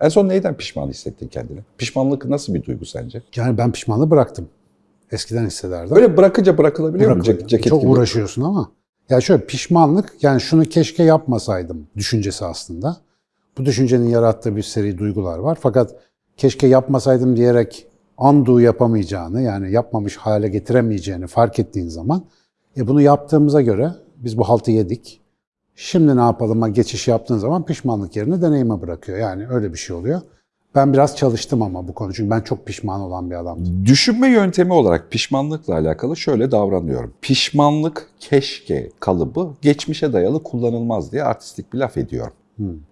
En son neyden pişman hissettin kendini? Pişmanlık nasıl bir duygu sence? Yani ben pişmanlığı bıraktım. Eskiden hissederdim. Böyle bırakınca bırakılabiliyor mu? Cek- ceket Çok gibi. uğraşıyorsun ama. Ya şöyle pişmanlık yani şunu keşke yapmasaydım düşüncesi aslında. Bu düşüncenin yarattığı bir seri duygular var. Fakat keşke yapmasaydım diyerek undo yapamayacağını yani yapmamış hale getiremeyeceğini fark ettiğin zaman e bunu yaptığımıza göre biz bu haltı yedik. Şimdi ne yapalım'a geçiş yaptığın zaman pişmanlık yerine deneyime bırakıyor. Yani öyle bir şey oluyor. Ben biraz çalıştım ama bu konu çünkü ben çok pişman olan bir adamdım. Düşünme yöntemi olarak pişmanlıkla alakalı şöyle davranıyorum. Pişmanlık keşke kalıbı geçmişe dayalı kullanılmaz diye artistik bir laf ediyorum.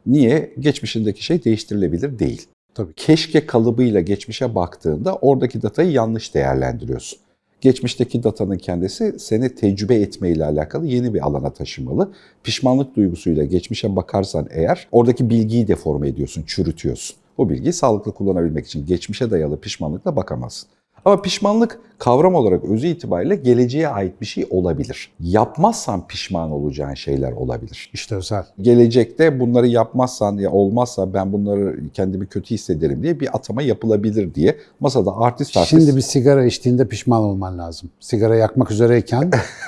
Niye? Geçmişindeki şey değiştirilebilir değil. Tabii. Keşke kalıbıyla geçmişe baktığında oradaki datayı yanlış değerlendiriyorsun. Geçmişteki datanın kendisi seni tecrübe etmeyle alakalı yeni bir alana taşımalı. Pişmanlık duygusuyla geçmişe bakarsan eğer oradaki bilgiyi deforme ediyorsun, çürütüyorsun. O bilgiyi sağlıklı kullanabilmek için geçmişe dayalı pişmanlıkla bakamazsın. Ama pişmanlık kavram olarak özü itibariyle geleceğe ait bir şey olabilir. Yapmazsan pişman olacağın şeyler olabilir. İşte özel. Gelecekte bunları yapmazsan ya olmazsa ben bunları kendimi kötü hissederim diye bir atama yapılabilir diye masada artist artist Şimdi bir sigara içtiğinde pişman olman lazım. Sigara yakmak üzereyken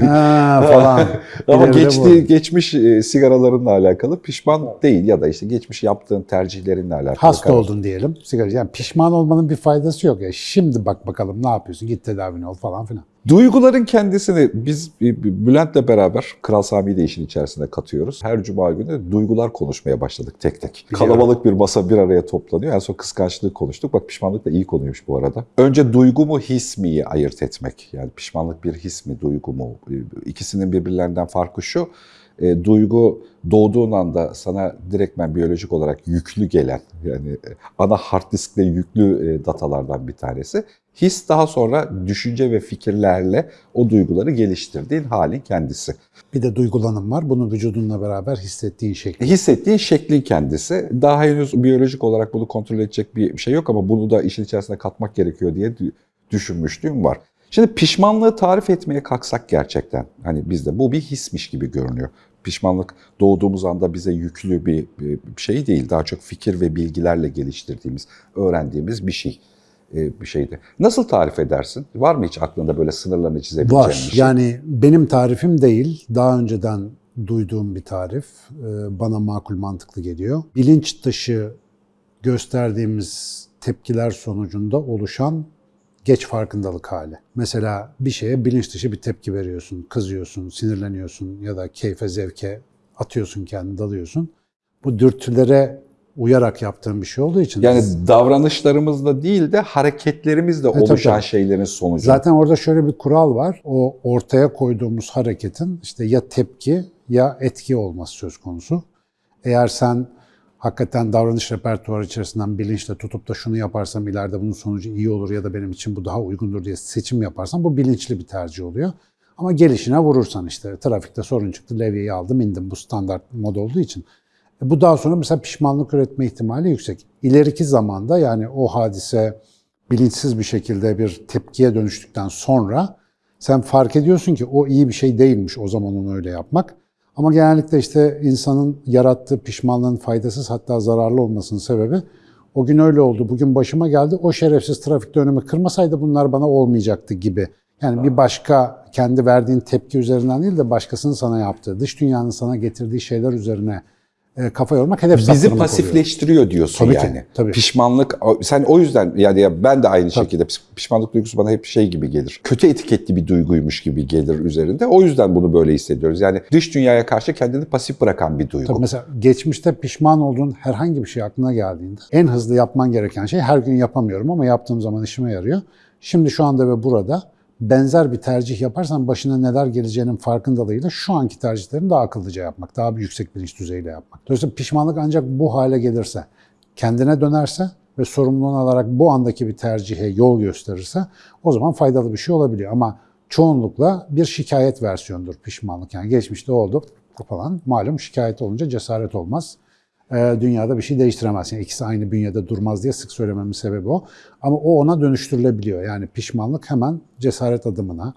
ha, falan. Ama geçti, geçmiş e, sigaralarınla alakalı pişman değil ya da işte geçmiş yaptığın tercihlerinle alakalı. Hasta karar- oldun diyelim. Sigara yani pişman olmanın bir faydası yok ya. Şimdi bak bakalım ne yapıyorsun? Git tedavini ol falan filan. Duyguların kendisini biz Bülent'le beraber Kral Sami'yi de işin içerisine katıyoruz. Her cuma günü duygular konuşmaya başladık tek tek. Biliyorum. Kalabalık bir masa bir araya toplanıyor. En son kıskançlığı konuştuk. Bak pişmanlık da iyi konuymuş bu arada. Önce duygu mu his miyi ayırt etmek. Yani pişmanlık bir his mi duygu mu? İkisinin birbirlerinden farkı şu. E, duygu doğduğun anda sana direktmen biyolojik olarak yüklü gelen yani e, ana hard diskte yüklü e, datalardan bir tanesi. His daha sonra düşünce ve fikirlerle o duyguları geliştirdiğin halin kendisi. Bir de duygulanım var. Bunu vücudunla beraber hissettiğin şekli. Hissettiğin şeklin kendisi. Daha henüz biyolojik olarak bunu kontrol edecek bir şey yok ama bunu da işin içerisine katmak gerekiyor diye dü- düşünmüşlüğüm var. Şimdi pişmanlığı tarif etmeye kalksak gerçekten hani bizde bu bir hismiş gibi görünüyor. Pişmanlık doğduğumuz anda bize yüklü bir, bir şey değil. Daha çok fikir ve bilgilerle geliştirdiğimiz, öğrendiğimiz bir şey. e, Bir şeydi. Nasıl tarif edersin? Var mı hiç aklında böyle sınırlarını çizebileceğin Var. bir şey? Yani benim tarifim değil. Daha önceden duyduğum bir tarif. Ee, Bana makul mantıklı geliyor. Bilinç dışı gösterdiğimiz tepkiler sonucunda oluşan geç farkındalık hali. Mesela bir şeye bilinç dışı bir tepki veriyorsun, kızıyorsun, sinirleniyorsun ya da keyfe, zevke atıyorsun kendini, dalıyorsun. Bu dürtülere uyarak yaptığın bir şey olduğu için Yani davranışlarımızla değil de hareketlerimizle tabii, oluşan tabii. şeylerin sonucu. Zaten orada şöyle bir kural var. O ortaya koyduğumuz hareketin işte ya tepki ya etki olması söz konusu. Eğer sen hakikaten davranış repertuarı içerisinden bilinçle tutup da şunu yaparsam ileride bunun sonucu iyi olur ya da benim için bu daha uygundur diye seçim yaparsan bu bilinçli bir tercih oluyor. Ama gelişine vurursan işte trafikte sorun çıktı, levyeyi aldım indim bu standart mod olduğu için. E bu daha sonra mesela pişmanlık üretme ihtimali yüksek. İleriki zamanda yani o hadise bilinçsiz bir şekilde bir tepkiye dönüştükten sonra sen fark ediyorsun ki o iyi bir şey değilmiş o zaman onu öyle yapmak. Ama genellikle işte insanın yarattığı pişmanlığın faydasız hatta zararlı olmasının sebebi o gün öyle oldu, bugün başıma geldi, o şerefsiz trafikte önümü kırmasaydı bunlar bana olmayacaktı gibi. Yani bir başka kendi verdiğin tepki üzerinden değil de başkasının sana yaptığı, dış dünyanın sana getirdiği şeyler üzerine kafa yormak hedef Bizi saptırmak oluyor. pasifleştiriyor diyorsun Tabii ki, yani. tabii. Pişmanlık sen o yüzden yani ya ben de aynı şekilde piş- pişmanlık duygusu bana hep şey gibi gelir. Kötü etiketli bir duyguymuş gibi gelir üzerinde. O yüzden bunu böyle hissediyoruz. Yani dış dünyaya karşı kendini pasif bırakan bir duygu. Tabii mesela geçmişte pişman olduğun herhangi bir şey aklına geldiğinde en hızlı yapman gereken şey her gün yapamıyorum ama yaptığım zaman işime yarıyor. Şimdi şu anda ve burada benzer bir tercih yaparsan başına neler geleceğinin farkındalığıyla şu anki tercihlerini daha akıllıca yapmak, daha bir yüksek bilinç düzeyiyle yapmak. Dolayısıyla pişmanlık ancak bu hale gelirse, kendine dönerse ve sorumluluğunu alarak bu andaki bir tercihe yol gösterirse o zaman faydalı bir şey olabiliyor. Ama çoğunlukla bir şikayet versiyonudur pişmanlık. Yani geçmişte oldu falan malum şikayet olunca cesaret olmaz. Ee, dünyada bir şey değiştiremez. Yani ikisi aynı bünyede durmaz diye sık söylememin sebebi o. Ama o ona dönüştürülebiliyor. Yani pişmanlık hemen cesaret adımına,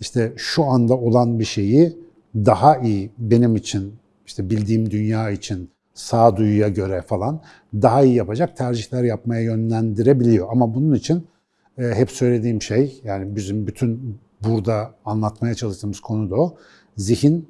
işte şu anda olan bir şeyi daha iyi benim için, işte bildiğim dünya için sağduyuya göre falan daha iyi yapacak tercihler yapmaya yönlendirebiliyor. Ama bunun için e, hep söylediğim şey yani bizim bütün burada anlatmaya çalıştığımız konu da o. Zihin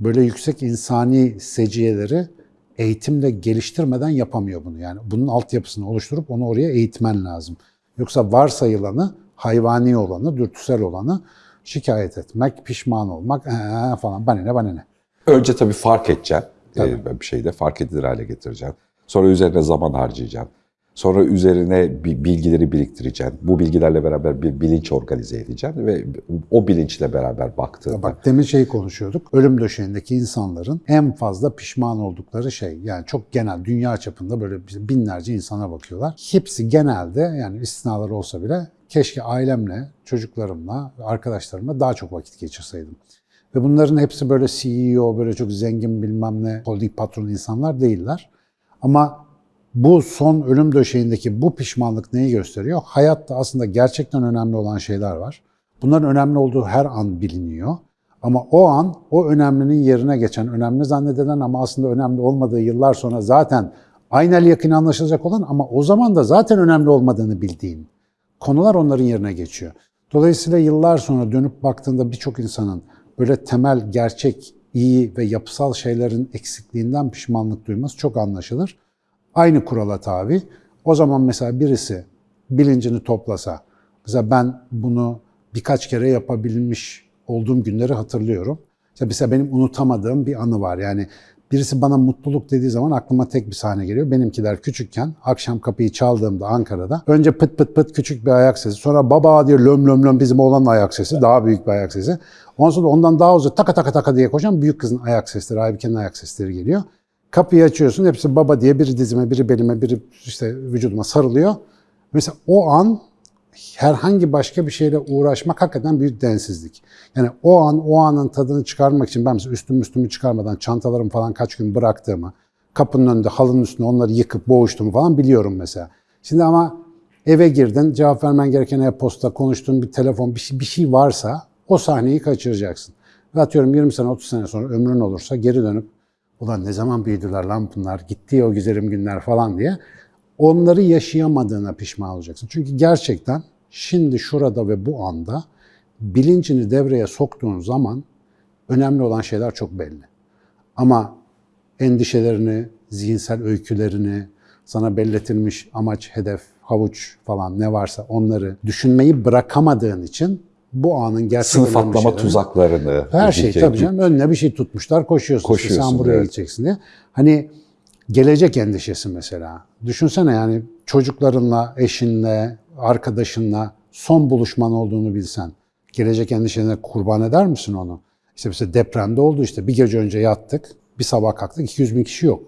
böyle yüksek insani seciyeleri eğitimle geliştirmeden yapamıyor bunu. Yani bunun altyapısını oluşturup onu oraya eğitmen lazım. Yoksa varsayılanı, hayvani olanı, dürtüsel olanı şikayet etmek, pişman olmak ee, falan bana ne bana ne. Önce tabii fark edeceksin. Ee, bir şeyde fark edilir hale getireceksin. Sonra üzerine zaman harcayacaksın. Sonra üzerine bi- bilgileri biriktireceksin. Bu bilgilerle beraber bir bilinç organize edeceksin ve o bilinçle beraber baktığında Bak demin şeyi konuşuyorduk. Ölüm döşeğindeki insanların en fazla pişman oldukları şey. Yani çok genel dünya çapında böyle binlerce insana bakıyorlar. Hepsi genelde yani istisnalar olsa bile keşke ailemle, çocuklarımla, arkadaşlarımla daha çok vakit geçirseydim. Ve bunların hepsi böyle CEO, böyle çok zengin bilmem ne holding patronu insanlar değiller. Ama bu son ölüm döşeğindeki bu pişmanlık neyi gösteriyor? Hayatta aslında gerçekten önemli olan şeyler var. Bunların önemli olduğu her an biliniyor. Ama o an o önemlinin yerine geçen, önemli zannedilen ama aslında önemli olmadığı yıllar sonra zaten aynel yakın anlaşılacak olan ama o zaman da zaten önemli olmadığını bildiğin konular onların yerine geçiyor. Dolayısıyla yıllar sonra dönüp baktığında birçok insanın böyle temel, gerçek, iyi ve yapısal şeylerin eksikliğinden pişmanlık duyması çok anlaşılır. Aynı kurala tabi. O zaman mesela birisi bilincini toplasa, mesela ben bunu birkaç kere yapabilmiş olduğum günleri hatırlıyorum. Mesela benim unutamadığım bir anı var. Yani birisi bana mutluluk dediği zaman aklıma tek bir sahne geliyor. Benimkiler küçükken akşam kapıyı çaldığımda Ankara'da önce pıt pıt pıt küçük bir ayak sesi. Sonra baba diye löm löm löm bizim oğlanın ayak sesi. Daha büyük bir ayak sesi. Ondan sonra ondan daha uzun taka taka taka diye koşan büyük kızın ayak sesleri, Aybike'nin ayak sesleri geliyor. Kapıyı açıyorsun. Hepsi baba diye biri dizime, biri belime, biri işte vücuduma sarılıyor. Mesela o an herhangi başka bir şeyle uğraşmak hakikaten büyük densizlik. Yani o an o anın tadını çıkarmak için ben mesela üstümü üstümü çıkarmadan çantalarımı falan kaç gün bıraktığımı, kapının önünde halının üstünde onları yıkıp boğuştuğumu falan biliyorum mesela. Şimdi ama eve girdin, cevap vermen gereken e-posta, konuştuğun bir telefon, bir şey, bir şey varsa o sahneyi kaçıracaksın. Ve atıyorum 20 sene, 30 sene sonra ömrün olursa geri dönüp ulan ne zaman büyüdüler lan bunlar, gitti o güzelim günler falan diye onları yaşayamadığına pişman olacaksın. Çünkü gerçekten şimdi şurada ve bu anda bilincini devreye soktuğun zaman önemli olan şeyler çok belli. Ama endişelerini, zihinsel öykülerini, sana belletilmiş amaç, hedef, havuç falan ne varsa onları düşünmeyi bırakamadığın için bu anın gerçek sınıf atlama şeylerini- tuzaklarını her şey tabii canım önüne bir şey tutmuşlar koşuyorsun. işte Koşuyorsun, sen buraya evet. gideceksin diye. Hani gelecek endişesi mesela. Düşünsene yani çocuklarınla, eşinle, arkadaşınla son buluşman olduğunu bilsen. Gelecek endişene kurban eder misin onu? İşte mesela depremde oldu işte bir gece önce yattık, bir sabah kalktık 200 bin kişi yok.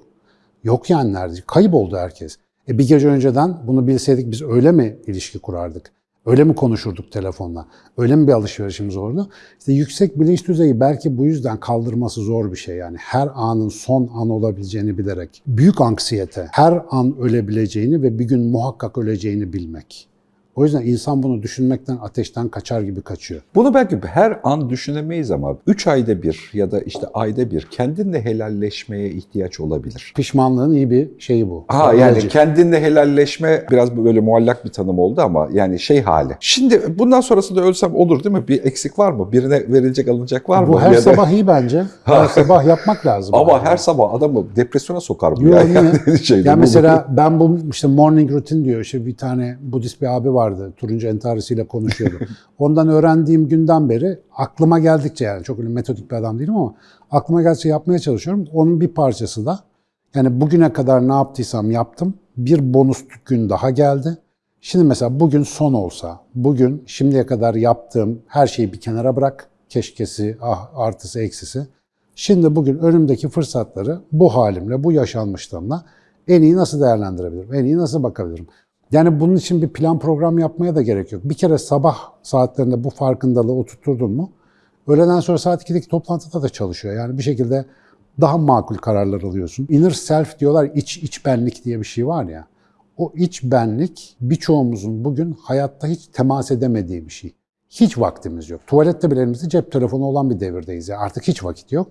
Yok yani neredeyse. Kayıp oldu herkes. E bir gece önceden bunu bilseydik biz öyle mi ilişki kurardık? Öyle mi konuşurduk telefonla? Öyle mi bir alışverişimiz olurdu? İşte yüksek bilinç düzeyi belki bu yüzden kaldırması zor bir şey yani. Her anın son an olabileceğini bilerek. Büyük anksiyete, her an ölebileceğini ve bir gün muhakkak öleceğini bilmek. O yüzden insan bunu düşünmekten ateşten kaçar gibi kaçıyor. Bunu belki her an düşünemeyiz ama 3 ayda bir ya da işte ayda bir kendinle helalleşmeye ihtiyaç olabilir. Pişmanlığın iyi bir şeyi bu. Ha yani İlacı. kendinle helalleşme biraz böyle muallak bir tanım oldu ama yani şey hali. Şimdi bundan sonrasında ölsem olur değil mi? Bir eksik var mı? Birine verilecek alınacak var mı? Bu her Ya da- sabah iyi bence. Her sabah yapmak lazım. Ama Yani. her sabah adamı depresyona sokar bu. Yo, ya. Yani şeyde, Ya bu- mesela ben bu işte morning routine diyor. İşte bir tane Budist bir abi vardı. Turuncu entarisiyle konuşuyordu. Ondan öğrendiğim günden beri aklıma geldikçe yani çok öyle metodik bir adam değilim ama aklıma geldikçe yapmaya çalışıyorum. Onun bir parçası da yani bugüne kadar ne yaptıysam yaptım. Bir bonus gün daha geldi. Şimdi mesela bugün son olsa, bugün şimdiye kadar yaptığım her şeyi bir kenara bırak. Keşkesi, ah, artısı, eksisi. Şimdi bugün önümdeki fırsatları bu halimle, bu yaşanmışlığımla en iyi nasıl değerlendirebilirim? En iyi nasıl bakabilirim? Yani bunun için bir plan program yapmaya da gerek yok. Bir kere sabah saatlerinde bu farkındalığı oturtturdun mu, öğleden sonra saat 2'deki toplantıda da çalışıyor. Yani bir şekilde daha makul kararlar alıyorsun. Inner self diyorlar, iç, iç benlik diye bir şey var ya. O iç benlik birçoğumuzun bugün hayatta hiç temas edemediği bir şey. Hiç vaktimiz yok. Tuvalette bile elimizde cep telefonu olan bir devirdeyiz. Yani artık hiç vakit yok.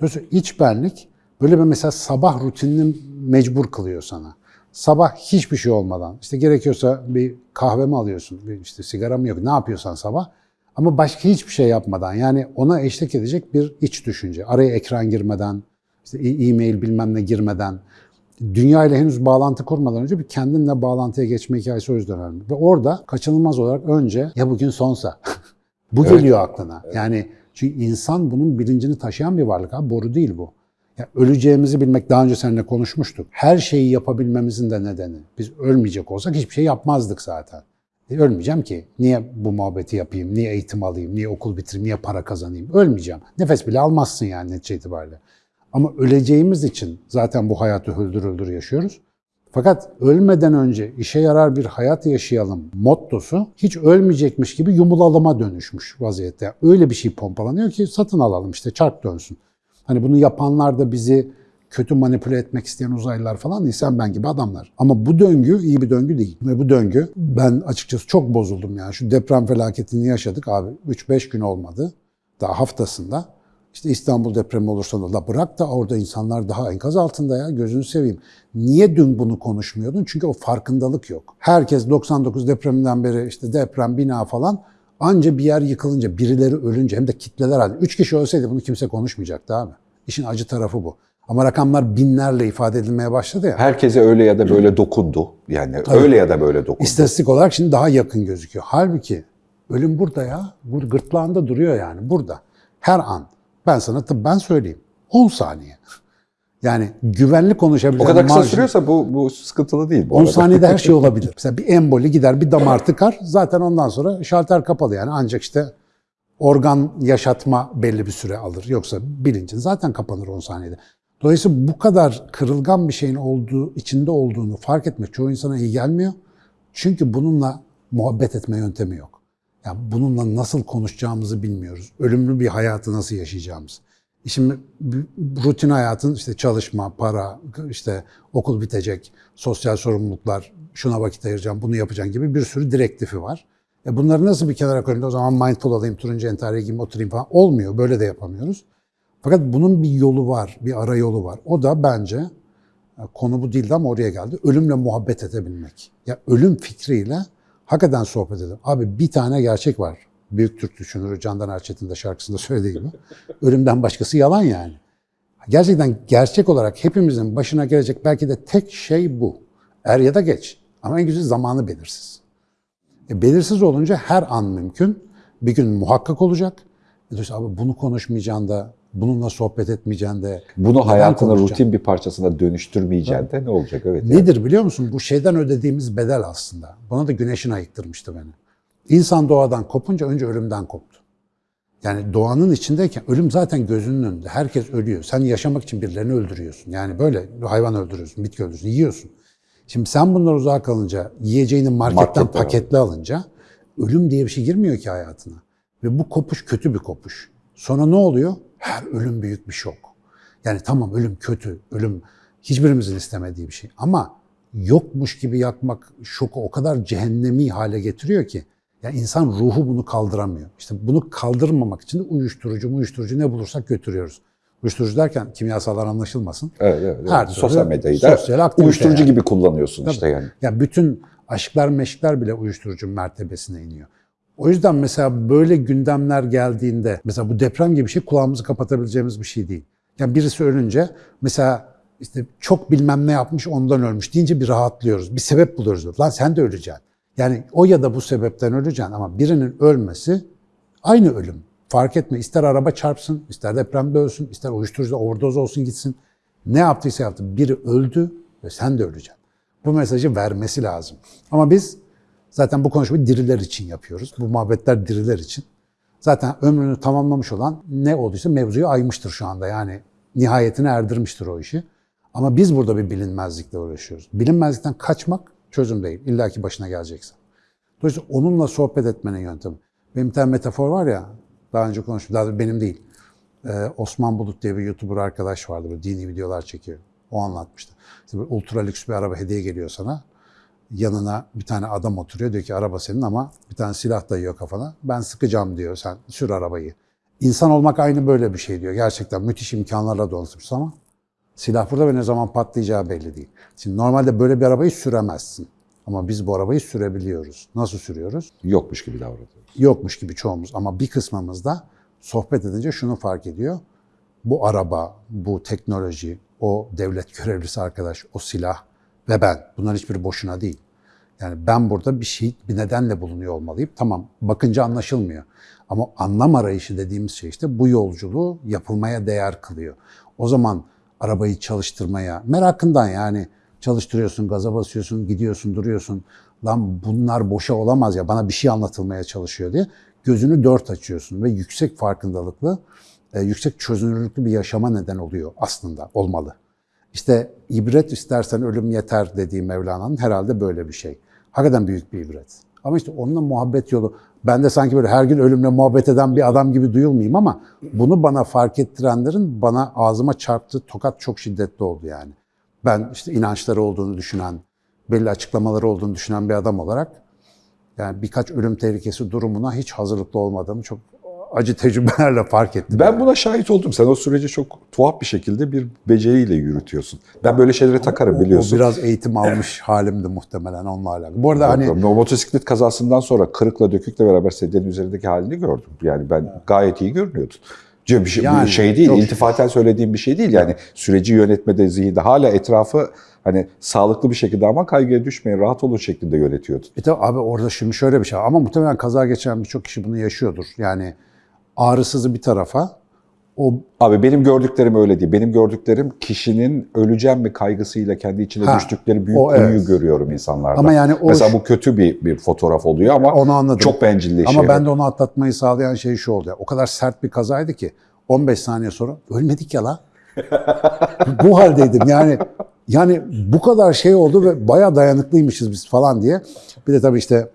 Dolayısıyla iç benlik Böyle bir mesela sabah rutinini mecbur kılıyor sana. Sabah hiçbir şey olmadan, işte gerekiyorsa bir kahve mi alıyorsun, bir işte sigara mı yok, ne yapıyorsan sabah. Ama başka hiçbir şey yapmadan, yani ona eşlik edecek bir iç düşünce. Araya ekran girmeden, işte e-mail bilmem ne girmeden, dünya ile henüz bağlantı kurmadan önce bir kendinle bağlantıya geçme hikayesi o yüzden önemli. Ve orada kaçınılmaz olarak önce ya bugün sonsa. bu Evet. geliyor aklına. Yani çünkü insan bunun bilincini taşıyan bir varlık abi. Boru değil bu. Ya öleceğimizi bilmek daha önce seninle konuşmuştuk. Her şeyi yapabilmemizin de nedeni. Biz ölmeyecek olsak hiçbir şey yapmazdık zaten. E, ölmeyeceğim ki. Niye bu muhabbeti yapayım? Niye eğitim alayım? Niye okul bitireyim? Niye para kazanayım? Ölmeyeceğim. Nefes bile almazsın yani netice itibariyle. Ama öleceğimiz için zaten bu hayatı öldür öldür yaşıyoruz. Fakat ölmeden önce işe yarar bir hayat yaşayalım mottosu hiç ölmeyecekmiş gibi yumulalıma dönüşmüş vaziyette. Öyle bir şey pompalanıyor ki satın alalım işte çark dönsün. Hani bunu yapanlar da bizi kötü manipüle etmek isteyen uzaylılar falan değil, sen ben gibi adamlar. Ama bu döngü iyi bir döngü değil. Ve bu döngü ben açıkçası çok bozuldum yani. Şu deprem felaketini yaşadık abi. 3-5 gün olmadı. Daha haftasında. İşte İstanbul depremi olursa da bırak da orada insanlar daha enkaz altında ya gözünü seveyim. Niye dün bunu konuşmuyordun? Çünkü o farkındalık yok. Herkes 99 depreminden beri işte deprem, bina falan anca bir yer yıkılınca, birileri ölünce hem de kitleler halinde. Üç kişi ölseydi bunu kimse konuşmayacaktı abi. İşin acı tarafı bu. Ama rakamlar binlerle ifade edilmeye başladı ya. Herkese öyle ya da böyle dokundu. Yani öyle ya da böyle dokundu. İstatistik olarak şimdi daha yakın gözüküyor. Halbuki ölüm burada ya. Bu gırtlağında duruyor yani burada. Her an. Ben sana tıbben söyleyeyim. 10 saniye. Yani güvenli o konuşabileceğim kadar kısa marjin- sürüyorsa bu, bu sıkıntılı değil bu 10 arada. saniyede her şey olabilir. Mesela bir emboli gider, bir damar tıkar. Zaten ondan sonra şalter kapalı yani. Ancak işte organ yaşatma belli bir süre alır. Yoksa bilincin zaten kapanır 10 saniyede. Dolayısıyla bu kadar kırılgan bir şeyin olduğu, içinde olduğunu fark etmek çoğu insana iyi gelmiyor. Çünkü bununla muhabbet etme yöntemi yok. Yani bununla nasıl konuşacağımızı bilmiyoruz. Ölümlü bir hayatı nasıl yaşayacağımız. Şimdi rutin hayatın işte çalışma, para, işte okul bitecek, sosyal sorumluluklar, şuna vakit ayıracağım, bunu yapacağım gibi bir sürü direktifi var. E bunları nasıl bir kenara koyayım o zaman mindful olayım, turuncu entariye giyeyim, oturayım falan. Olmuyor, böyle de yapamıyoruz. Fakat bunun bir yolu var, bir ara yolu var. O da bence e, konu bu değildi ama oraya geldi. Ölümle muhabbet edebilmek. Ya ölüm fikriyle hakikaten sohbet edelim. Abi bir tane gerçek var. Büyük Türk düşünürü Candan Erçetin de şarkısında söylediği gibi. Ölümden başkası yalan yani. Gerçekten gerçek olarak hepimizin başına gelecek belki de tek şey bu. Er ya da geç. Ama en güzel zamanı belirsiz. E, belirsiz olunca her an mümkün. Bir gün muhakkak olacak. E, dolayısıyla abi bunu konuşmayacaksın da, bununla sohbet etmeyeceksin de. Bunu konuşacaksın? rutin bir parçasına dönüştürmeyeceksin de ne olacak? Evet. yani. Nedir biliyor musun? Bu şeyden ödediğimiz bedel aslında. Bana da güneşin ayıktırmıştı beni. İnsan doğadan kopunca önce ölümden koptu. Yani doğanın içindeyken ölüm zaten gözünün önünde. Herkes ölüyor. Sen yaşamak için birilerini öldürüyorsun. Yani böyle hayvan öldürüyorsun, bitki öldürüyorsun, yiyorsun. Şimdi sen bunlar uzak kalınca, yiyeceğini marketten Marketten paketli alınca ölüm diye bir şey girmiyor ki hayatına. Ve bu kopuş kötü bir kopuş. Sonra ne oluyor? Her ölüm büyük bir şok. Yani tamam ölüm kötü, ölüm hiçbirimizin istemediği bir şey. Ama yokmuş gibi yakmak şoku o kadar cehennemi hale getiriyor ki. Yani insan ruhu bunu kaldıramıyor. İşte bunu kaldırmamak için de uyuşturucu, uyuşturucu ne bulursak götürüyoruz. Uyuşturucu derken kimyasallar anlaşılmasın. Evet, evet, evet. Her Sosyal medyayı da sosyal uyuşturucu yani. gibi kullanıyorsun işte yani. Ya bütün aşklar meşkler bile uyuşturucu mertebesine iniyor. O yüzden mesela böyle gündemler geldiğinde mesela bu deprem gibi bir şey kulağımızı kapatabileceğimiz bir şey değil. Yani birisi ölünce mesela işte çok bilmem ne yapmış ondan ölmüş deyince bir rahatlıyoruz. Bir sebep buluyoruz. Lan sen de öleceksin. Yani o ya da bu sebepten öleceksin ama birinin ölmesi aynı ölüm. Fark etme. İster araba çarpsın, ister depremde ölsün, ister uyuşturucuda overdose olsun gitsin. Ne yaptıysa yaptı. Biri öldü ve sen de öleceksin. Bu mesajı vermesi lazım. Ama biz zaten bu konuşmayı diriler için yapıyoruz. Bu muhabbetler diriler için. Zaten ömrünü tamamlamış olan ne olduysa mevzuyu aymıştır şu anda. Yani nihayetine erdirmiştir o işi. Ama biz burada bir bilinmezlikle uğraşıyoruz. Bilinmezlikten kaçmak çözüm değil. İlla ki başına gelecekse. Dolayısıyla onunla sohbet etmenin yöntemi. Benim bir tane metafor var ya, daha önce konuştum, daha benim değil. Ee, Osman Bulut diye bir YouTuber arkadaş vardı, böyle dini videolar çekiyor. O anlatmıştı. İşte böyle ultra lüks bir araba hediye geliyor sana. Yanına bir tane adam oturuyor, diyor ki araba senin ama bir tane silah dayıyor kafana. Ben sıkacağım diyor, sen sür arabayı. İnsan olmak aynı böyle bir şey diyor. Gerçekten müthiş imkanlarla donatılmış ama Silah burada ve ne zaman patlayacağı belli değil. Şimdi normalde böyle bir arabayı süremezsin. Ama biz bu arabayı sürebiliyoruz. Nasıl sürüyoruz? Yokmuş gibi davranıyor. Yokmuş gibi çoğumuz ama bir kısmımız da sohbet edince şunu fark ediyor. Bu araba, bu teknoloji, o devlet görevlisi arkadaş, o silah ve ben. Bunların hiçbiri boşuna değil. Yani ben burada bir şey, bir nedenle bulunuyor olmalıyım. Tamam, bakınca anlaşılmıyor. Ama anlam arayışı dediğimiz şey işte bu yolculuğu yapılmaya değer kılıyor. O zaman arabayı çalıştırmaya, merakından yani çalıştırıyorsun, gaza basıyorsun, gidiyorsun, duruyorsun. Lan bunlar boşa olamaz ya, bana bir şey anlatılmaya çalışıyor diye gözünü dört açıyorsun ve yüksek farkındalıklı, e, yüksek çözünürlüklü bir yaşama neden oluyor aslında, olmalı. İşte ibret istersen ölüm yeter dediği Mevlana'nın herhalde böyle bir şey. Hakikaten büyük bir ibret. Ama işte onunla muhabbet yolu, ben de sanki böyle her gün ölümle muhabbet eden bir adam gibi duyulmayayım ama bunu bana fark ettirenlerin bana ağzıma çarptığı tokat çok şiddetli oldu yani. Ben işte inançları olduğunu düşünen, belli açıklamaları olduğunu düşünen bir adam olarak yani birkaç ölüm tehlikesi durumuna hiç hazırlıklı olmadığımı çok acı tecrübelerle fark ettim. Ben buna şahit oldum. Sen o süreci çok tuhaf bir şekilde bir beceriyle yürütüyorsun. Ben böyle şeylere takarım O- biliyorsun. O biraz eğitim almış halimdi muhtemelen onunla alakalı. Bu arada hani O motosiklet kazasından sonra kırıkla dökükle beraber sedyenin üzerindeki halini gördüm. Yani ben gayet iyi görünüyordun. Bir şey, Yani, şey değil, çok- iltifaten söylediğim bir şey değil. Yani süreci yönetmede, zihinde hala etrafı hani sağlıklı bir şekilde ama kaygıya düşmeyin, rahat olun şeklinde yönetiyordun. E tabii abi orada şimdi şöyle bir şey ama muhtemelen kaza geçiren birçok kişi bunu yaşıyordur. Yani ağrısızı bir tarafa o Abi benim gördüklerim öyle değil. Benim gördüklerim kişinin öleceğim mi kaygısıyla kendi içine Ha, düştükleri büyük o evet. görüyorum insanlarda. Ama yani o- Mesela bu kötü bir, bir fotoğraf oluyor ama Onu anladım. çok bencilleşiyor. ama ben de onu atlatmayı sağlayan şey şu oldu. ya, O kadar sert bir kazaydı ki 15 saniye sonra ölmedik ya la. bu haldeydim yani yani bu kadar şey oldu ve bayağı dayanıklıymışız biz falan diye. Bir de tabii işte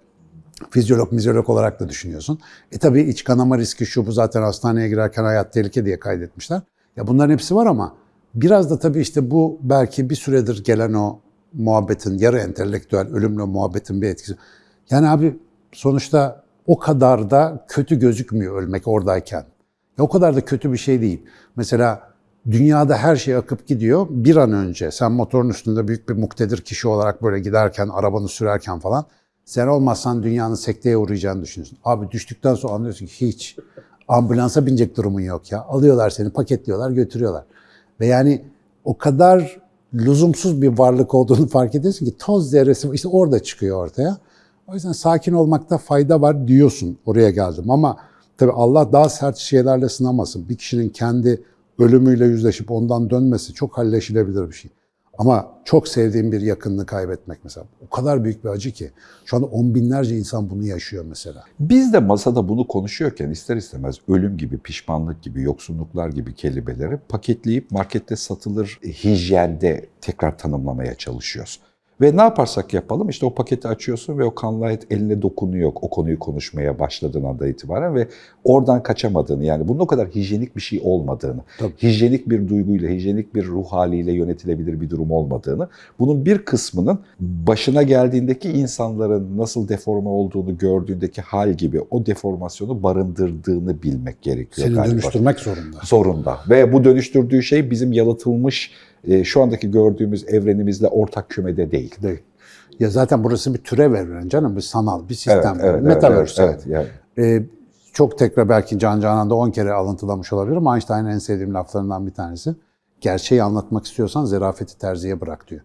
fizyolog, mizyolog olarak da düşünüyorsun. E tabii iç kanama riski şu bu zaten hastaneye girerken hayat tehlike diye kaydetmişler. Ya bunların hepsi var ama biraz da tabii işte bu belki bir süredir gelen o muhabbetin, yarı entelektüel ölümle muhabbetin bir etkisi. Yani abi sonuçta o kadar da kötü gözükmüyor ölmek oradayken. Ya o kadar da kötü bir şey değil. Mesela dünyada her şey akıp gidiyor. Bir an önce sen motorun üstünde büyük bir muktedir kişi olarak böyle giderken, arabanı sürerken falan sen olmazsan dünyanın sekteye uğrayacağını düşünüyorsun. Abi düştükten sonra anlıyorsun ki hiç ambulansa binecek durumun yok ya. Alıyorlar seni, paketliyorlar, götürüyorlar. Ve yani o kadar lüzumsuz bir varlık olduğunu fark ediyorsun ki toz zerresi işte orada çıkıyor ortaya. O yüzden sakin olmakta fayda var diyorsun oraya geldim ama tabii Allah daha sert şeylerle sınamasın. Bir kişinin kendi ölümüyle yüzleşip ondan dönmesi çok halleşilebilir bir şey. Ama çok sevdiğim bir yakınını kaybetmek mesela. O kadar büyük bir acı ki. Şu anda on binlerce insan bunu yaşıyor mesela. Biz de masada bunu konuşuyorken ister istemez ölüm gibi, pişmanlık gibi, yoksunluklar gibi kelimeleri paketleyip markette satılır hijyende tekrar tanımlamaya çalışıyoruz. Ve ne yaparsak yapalım işte o paketi açıyorsun ve o kanlı et eline dokunuyor o konuyu konuşmaya başladığın anda itibaren ve oradan kaçamadığını yani bunun o kadar hijyenik bir şey olmadığını, Tabii. hijyenik bir duyguyla, hijyenik bir ruh haliyle yönetilebilir bir durum olmadığını, bunun bir kısmının başına geldiğindeki insanların nasıl deforme olduğunu gördüğündeki hal gibi o deformasyonu barındırdığını bilmek gerekiyor Seni galiba. dönüştürmek zorunda. Zorunda. Ve bu dönüştürdüğü şey bizim yalıtılmış, e, şu andaki gördüğümüz evrenimizle ortak kümede değil. Değil. Ya zaten burası bir türev evren canım, bir sanal, bir sistem. Evet, evet, evet, Metaverse. evet, evet, yani. Ee, çok tekrar belki Can Canan'da 10 kere alıntılamış olabilirim. Einstein'ın en sevdiğim laflarından bir tanesi. Gerçeği anlatmak istiyorsan zerafeti terziye bırak diyor.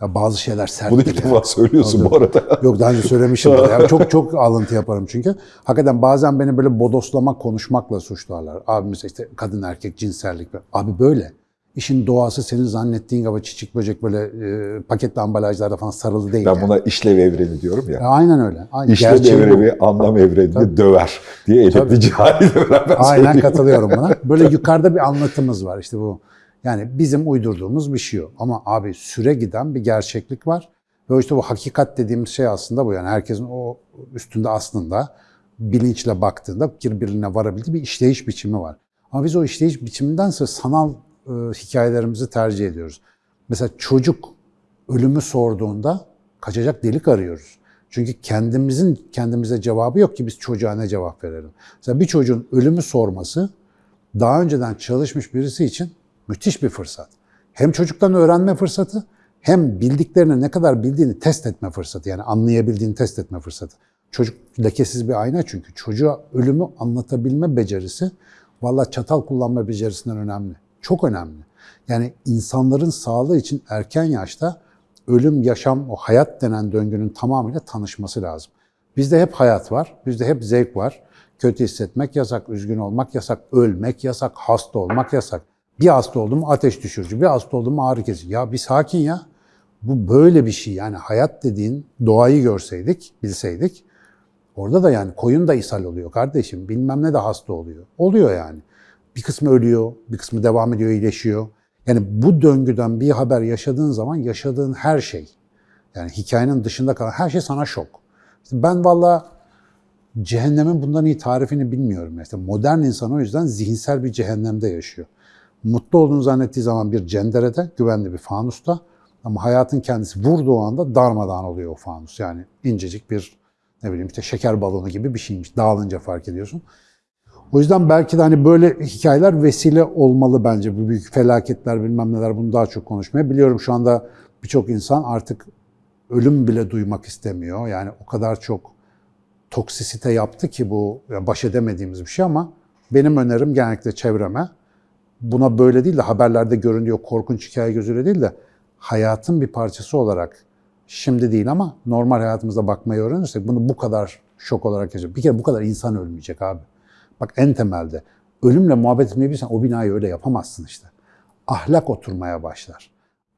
Ya bazı şeyler sert. Bunu ilk defa söylüyorsun bu arada. Yok daha önce söylemişim. yani çok çok alıntı yaparım çünkü. Hakikaten bazen beni böyle bodoslamak, konuşmakla suçlarlar. Abi mesela işte kadın erkek cinsellik. Abi böyle. İşin doğası senin zannettiğin gibi çiçek böcek böyle e, paketli ambalajlarda falan sarılı değil. Ben yani. buna işlev evreni diyorum ya. E, aynen öyle. Aynen. İşlev Gerçeği bu. evreni, anlam evrenini döver diye edepli cahil beraber Aynen söyleyeyim. katılıyorum buna. Böyle yukarıda bir anlatımız var işte bu. Yani bizim uydurduğumuz bir şey o. Ama abi süre giden bir gerçeklik var. Ve işte bu hakikat dediğimiz şey aslında bu. Yani herkesin o üstünde aslında bilinçle baktığında birbirine varabildiği bir işleyiş biçimi var. Ama biz o işleyiş biçimindense sanal e, hikayelerimizi tercih ediyoruz. Mesela çocuk ölümü sorduğunda kaçacak delik arıyoruz. Çünkü kendimizin kendimize cevabı yok ki biz çocuğa ne cevap verelim. Mesela bir çocuğun ölümü sorması daha önceden çalışmış birisi için müthiş bir fırsat. Hem çocuktan öğrenme fırsatı hem bildiklerini ne kadar bildiğini test etme fırsatı. Yani anlayabildiğini test etme fırsatı. Çocuk lekesiz bir ayna çünkü. Çocuğa ölümü anlatabilme becerisi valla çatal kullanma becerisinden önemli. Çok önemli. Yani insanların sağlığı için erken yaşta ölüm, yaşam, o hayat denen döngünün tamamıyla tanışması lazım. Bizde hep hayat var, bizde hep zevk var. Kötü hissetmek yasak, üzgün olmak yasak, ölmek yasak, hasta olmak yasak. Bir hasta oldum ateş düşürücü, bir hasta oldum ağrı kesici. Ya bir sakin ya. Bu böyle bir şey yani hayat dediğin doğayı görseydik, bilseydik orada da yani koyun da ishal oluyor kardeşim. Bilmem ne de hasta oluyor. Oluyor yani. Bir kısmı ölüyor, bir kısmı devam ediyor, iyileşiyor. Yani bu döngüden bir haber yaşadığın zaman yaşadığın her şey, yani hikayenin dışında kalan her şey sana şok. İşte ben valla cehennemin bundan iyi tarifini bilmiyorum. İşte modern insan o yüzden zihinsel bir cehennemde yaşıyor. Mutlu olduğunu zannettiği zaman bir cenderede, güvenli bir fanusta ama hayatın kendisi vurduğu anda darmadağın oluyor o fanus. Yani incecik bir ne bileyim işte şeker balonu gibi bir şeymiş. Dağılınca fark ediyorsun. O yüzden belki de hani böyle hikayeler vesile olmalı bence. Bu büyük felaketler bilmem neler bunu daha çok konuşmaya. Biliyorum şu anda birçok insan artık ölüm bile duymak istemiyor. Yani o kadar çok toksisite yaptı ki bu baş edemediğimiz bir şey ama benim önerim genellikle çevreme buna böyle değil de haberlerde görünüyor korkunç hikaye gözüyle değil de hayatın bir parçası olarak şimdi değil ama normal hayatımızda bakmayı öğrenirsek bunu bu kadar şok olarak yaşayacak. Bir kere bu kadar insan ölmeyecek abi. Bak en temelde ölümle muhabbet etmeyi bilsen o binayı öyle yapamazsın işte. Ahlak oturmaya başlar.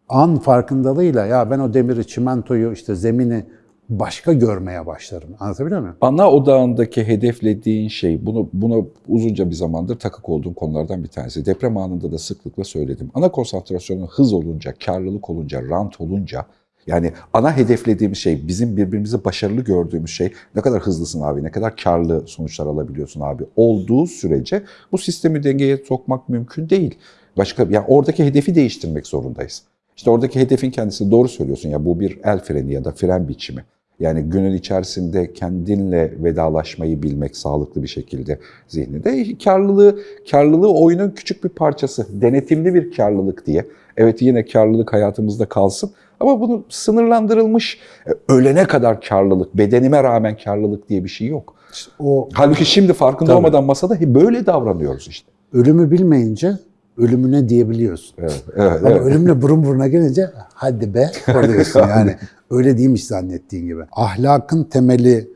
An farkındalığıyla ya ben o demiri, çimentoyu, işte zemini başka görmeye başlarım. Anlatabiliyor muyum? Ana odağındaki hedeflediğin şey, bunu buna uzunca bir zamandır takık olduğum konulardan bir tanesi. Deprem anında da sıklıkla söyledim. Ana konsantrasyonun hız olunca, karlılık olunca, rant olunca, yani ana hedeflediğimiz şey, bizim birbirimizi başarılı gördüğümüz şey, ne kadar hızlısın abi, ne kadar karlı sonuçlar alabiliyorsun abi olduğu sürece bu sistemi dengeye sokmak mümkün değil. Başka, yani oradaki hedefi değiştirmek zorundayız. İşte oradaki hedefin kendisi doğru söylüyorsun ya bu bir el freni ya da fren biçimi. Yani günün içerisinde kendinle vedalaşmayı bilmek sağlıklı bir şekilde zihninde. Karlılığı, karlılığı oyunun küçük bir parçası. Denetimli bir karlılık diye. Evet yine karlılık hayatımızda kalsın. Ama bunu sınırlandırılmış, e, ölene kadar karlılık, bedenime rağmen karlılık diye bir şey yok. İşte o Halbuki şimdi farkında Tabii. olmadan masada böyle davranıyoruz işte. ölümü bilmeyince ölümüne diyebiliyorsun. Evet, evet, Ama evet. ölümle burun buruna gelince hadi be oluyorsun yani. Öyle değilmiş zannettiğin gibi. Ahlakın temeli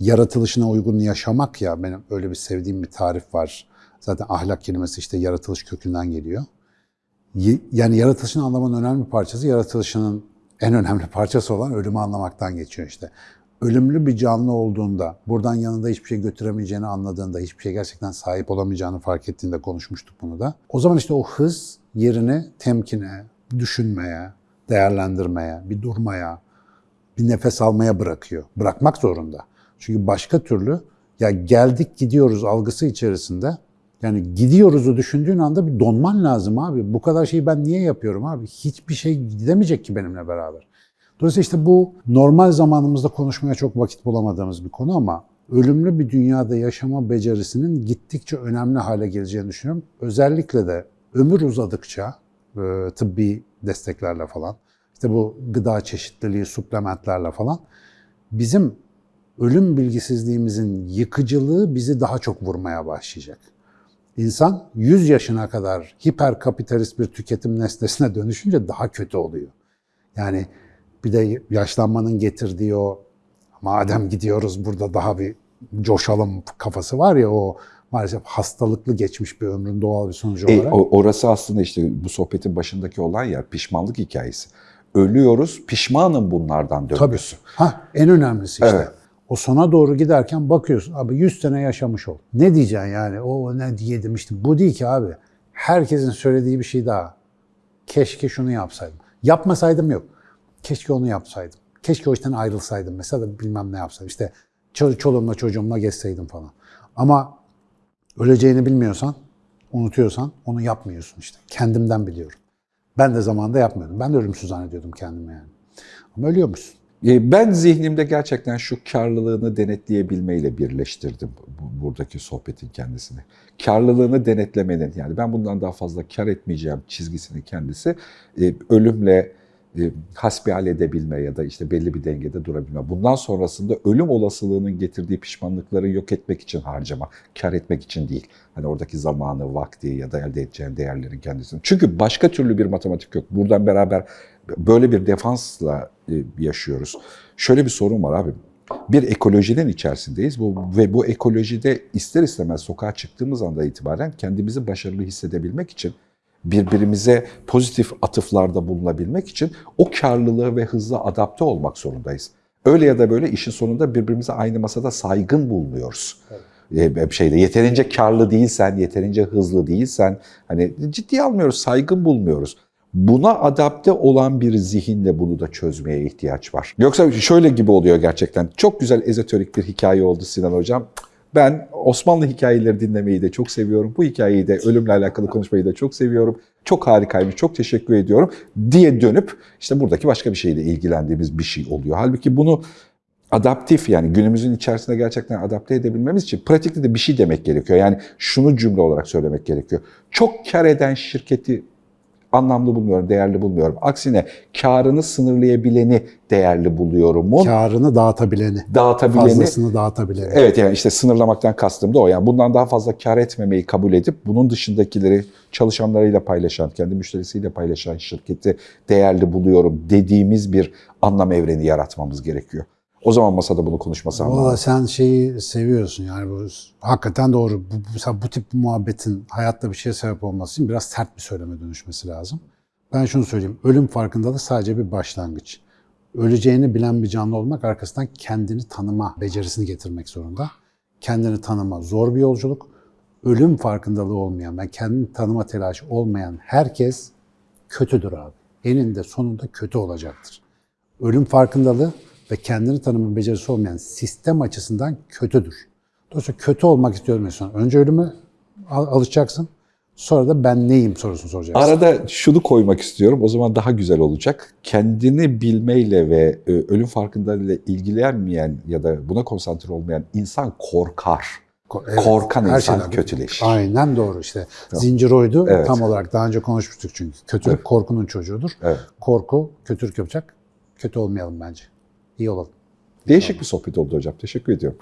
yaratılışına uygun yaşamak ya benim öyle bir sevdiğim bir tarif var. Zaten ahlak kelimesi işte yaratılış kökünden geliyor. Yani yaratılışın anlamanın önemli bir parçası, yaratılışının en önemli parçası olan ölümü anlamaktan geçiyor işte. Ölümlü bir canlı olduğunda, buradan yanında hiçbir şey götüremeyeceğini anladığında, hiçbir şey gerçekten sahip olamayacağını fark ettiğinde konuşmuştuk bunu da. O zaman işte o hız yerini temkine, düşünmeye, değerlendirmeye, bir durmaya, bir nefes almaya bırakıyor. Bırakmak zorunda. Çünkü başka türlü ya geldik gidiyoruz algısı içerisinde yani gidiyoruzu düşündüğün anda bir donman lazım abi. Bu kadar şeyi ben niye yapıyorum abi? Hiçbir şey gidemeyecek ki benimle beraber. Dolayısıyla işte bu normal zamanımızda konuşmaya çok vakit bulamadığımız bir konu ama ölümlü bir dünyada yaşama becerisinin gittikçe önemli hale geleceğini düşünüyorum. Özellikle de ömür uzadıkça e, tıbbi desteklerle falan, işte bu gıda çeşitliliği, suplementlerle falan bizim ölüm bilgisizliğimizin yıkıcılığı bizi daha çok vurmaya başlayacak. İnsan 100 yaşına kadar hiperkapitalist bir tüketim nesnesine dönüşünce daha kötü oluyor. Yani bir de yaşlanmanın getirdiği o madem gidiyoruz burada daha bir coşalım kafası var ya o maalesef hastalıklı geçmiş bir ömrün doğal bir sonucu E, olarak. o- orası aslında işte bu sohbetin başındaki olan yer pişmanlık hikayesi. Ölüyoruz, pişmanım bunlardan Tabii. dönüyorsun. Ha, en önemlisi işte. Evet. O sona doğru giderken bakıyorsun abi 100 sene yaşamış ol. Ne diyeceksin yani? O ne diye demiştim. Bu değil ki abi. Herkesin söylediği bir şey daha. Keşke şunu yapsaydım. Yapmasaydım yok. Keşke onu yapsaydım. Keşke o işten ayrılsaydım. Mesela bilmem ne yapsaydım. İşte ço- çoluğumla çocuğumla gezseydim falan. Ama öleceğini bilmiyorsan, unutuyorsan onu yapmıyorsun işte. Kendimden biliyorum. Ben de zamanında yapmıyordum. Ben de ölümsüz zannediyordum kendimi yani. Ama ölüyormuşsun. E, Ben zihnimde gerçekten şu karlılığını denetleyebilmeyle birleştirdim bu- buradaki sohbetin kendisini. Karlılığını denetlemenin yani ben bundan daha fazla kar etmeyeceğim çizgisini kendisi e, ölümle hasbihal edebilme ya da işte belli bir dengede durabilme. Bundan sonrasında ölüm olasılığının getirdiği pişmanlıkları yok etmek için harcama, kar etmek için değil. Hani oradaki zamanı, vakti ya da elde edeceğin değerlerin kendisini. Çünkü başka türlü bir matematik yok. Buradan beraber böyle bir defansla e, yaşıyoruz. Şöyle bir sorun var abi. Bir ekolojinin içerisindeyiz bu, ve bu ekolojide ister istemez sokağa çıktığımız anda itibaren kendimizi başarılı hissedebilmek için birbirimize pozitif atıflarda bulunabilmek için o karlılığı ve hızla adapte olmak zorundayız. Öyle ya da böyle işin sonunda birbirimize aynı masada saygın bulunuyoruz. Ee, şeyde yeterince karlı değilsen, yeterince hızlı değilsen hani ciddiye almıyoruz, saygın bulmuyoruz. Buna adapte olan bir zihinle bunu da çözmeye ihtiyaç var. Yoksa şöyle gibi oluyor gerçekten. Çok güzel ezoterik bir hikaye oldu Sinan Hocam. Ben Osmanlı hikayeleri dinlemeyi de çok seviyorum. Bu hikayeyi de ölümle alakalı konuşmayı da çok seviyorum. Çok harikaymış, çok teşekkür ediyorum diye dönüp işte buradaki başka bir şeyle ilgilendiğimiz bir şey oluyor. Halbuki bunu adaptif yani günümüzün içerisinde gerçekten adapte edebilmemiz için pratikte de bir şey demek gerekiyor. Yani şunu cümle olarak söylemek gerekiyor. Çok kar eden şirketi anlamlı bulmuyorum, değerli bulmuyorum. Aksine karını sınırlayabileni değerli buluyorum. Karını dağıtabileni, Dağıtabileni fazlasını dağıtabileni. Evet yani işte sınırlamaktan kastım da o. Yani bundan daha fazla kar etmemeyi kabul edip bunun dışındakileri çalışanlarıyla paylaşan, kendi müşterisiyle paylaşan şirketi değerli buluyorum dediğimiz bir anlam evreni yaratmamız gerekiyor. O zaman masada bunu konuşması Valla anlamı. sen şeyi seviyorsun yani bu hakikaten doğru. Bu, mesela bu tip bir muhabbetin hayatta bir şeye sebep olması için biraz sert bir söyleme dönüşmesi lazım. Ben şunu söyleyeyim. Ölüm farkındalığı sadece bir başlangıç. Öleceğini bilen bir canlı olmak arkasından kendini tanıma becerisini getirmek zorunda. Kendini tanıma zor bir yolculuk. Ölüm farkındalığı olmayan, ben kendini tanıma telaşı olmayan herkes kötüdür abi. Eninde sonunda kötü olacaktır. Ölüm farkındalığı ve kendini tanıma becerisi olmayan sistem açısından kötüdür. Dolayısıyla kötü olmak istiyorum insan. Önce ölüme al- alışacaksın. Sonra da ben neyim sorusunu soracaksın. Arada şunu koymak istiyorum. O zaman daha güzel olacak. Kendini bilmeyle ve e, ölüm farkındalığıyla ilgilenmeyen ya da buna konsantre olmayan insan korkar. Ko- evet, Korkan her insan şeyden- kötüleşir. Aynen doğru işte. Zincir oydu Evet. tam olarak daha önce konuşmuştuk çünkü. Kötülük korkunun çocuğudur. Evet. Korku kötülük yapacak. Kötü olmayalım bence. İyi olalım. Değişik bir sohbet oldu hocam. Teşekkür ediyorum.